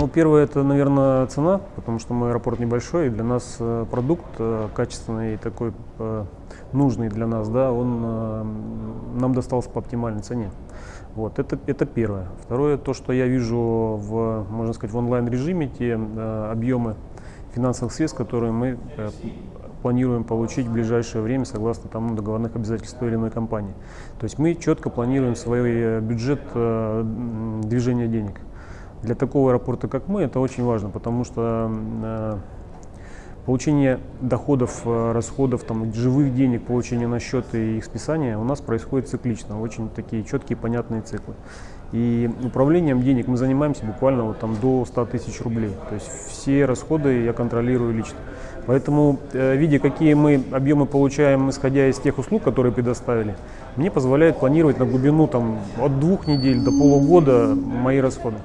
Ну, первое, это, наверное, цена, потому что мой аэропорт небольшой, и для нас э, продукт э, качественный и такой э, нужный для нас, да, он нам достался по оптимальной цене. Вот, это, это первое. Второе, то, что я вижу в, можно сказать, в онлайн-режиме, те объемы финансовых средств, которые мы планируем получить в ближайшее время согласно тому договорных обязательств той или иной компании. То есть мы четко планируем свой бюджет движения денег. Для такого аэропорта, как мы, это очень важно, потому что э, получение доходов, э, расходов, там, живых денег, получение на счет и их списания у нас происходит циклично, очень такие четкие, понятные циклы. И управлением денег мы занимаемся буквально вот там до 100 тысяч рублей. То есть все расходы я контролирую лично. Поэтому, э, видя, какие мы объемы получаем, исходя из тех услуг, которые предоставили, мне позволяет планировать на глубину там, от двух недель до полугода мои расходы.